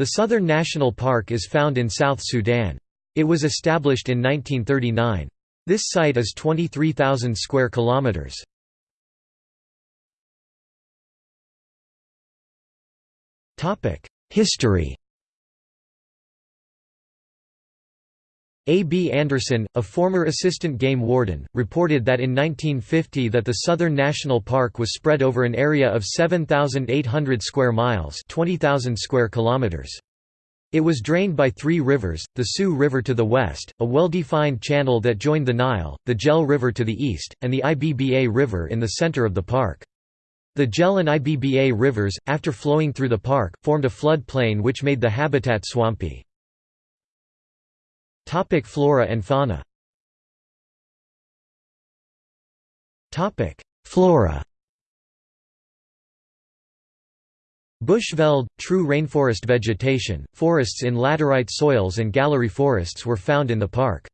The Southern National Park is found in South Sudan. It was established in 1939. This site is 23,000 square kilometers. Topic: History. A. B. Anderson, a former assistant game warden, reported that in 1950 that the Southern National Park was spread over an area of 7,800 square miles 20,000 square kilometers. It was drained by three rivers, the Sue River to the west, a well-defined channel that joined the Nile, the Gel River to the east, and the Ibba River in the center of the park. The Gel and Ibba rivers, after flowing through the park, formed a flood plain which made the habitat swampy. Topic flora and fauna Topic Flora Bushveld, true rainforest vegetation, forests in laterite soils and gallery forests were found in the park.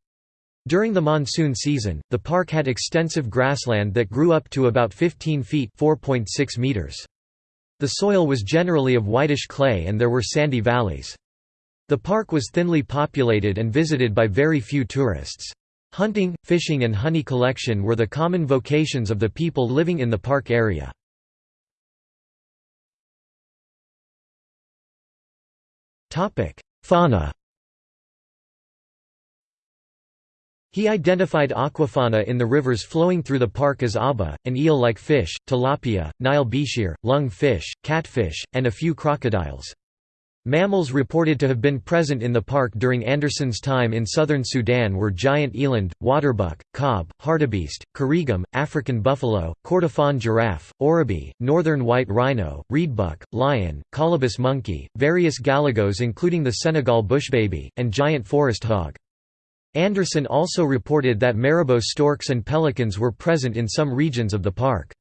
During the monsoon season, the park had extensive grassland that grew up to about 15 feet meters. The soil was generally of whitish clay and there were sandy valleys. The park was thinly populated and visited by very few tourists. Hunting, fishing and honey collection were the common vocations of the people living in the park area. Fauna He identified aquafauna in the rivers flowing through the park as abba, an eel-like fish, tilapia, Nile bichir, lung fish, catfish, and a few crocodiles. Mammals reported to have been present in the park during Anderson's time in southern Sudan were giant eland, waterbuck, kob, hartebeest, korrigum, African buffalo, Kordofan giraffe, oribi, northern white rhino, reedbuck, lion, colobus monkey, various galagos including the Senegal bushbaby, and giant forest hog. Anderson also reported that marabou storks and pelicans were present in some regions of the park.